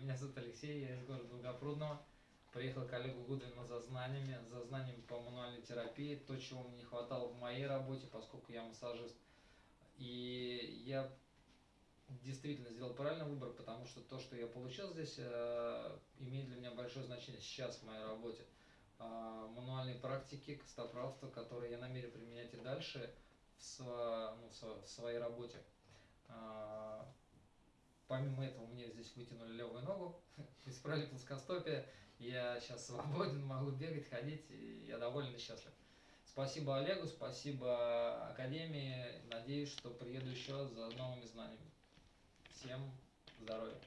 Меня зовут Алексей, я из города Долгопрудного. Приехал к Олегу Гудвину за знаниями, за знаниями по мануальной терапии, то, чего мне не хватало в моей работе, поскольку я массажист. И я действительно сделал правильный выбор, потому что то, что я получил здесь, э, имеет для меня большое значение сейчас в моей работе. Э, мануальные практики, костоправство, которые я намерен применять и дальше в, ну, в своей работе. Помимо этого мне здесь вытянули левую ногу, исправили плоскостопие, я сейчас свободен, могу бегать, ходить, и я доволен и счастлив. Спасибо Олегу, спасибо Академии, надеюсь, что приеду еще за новыми знаниями. Всем здоровья!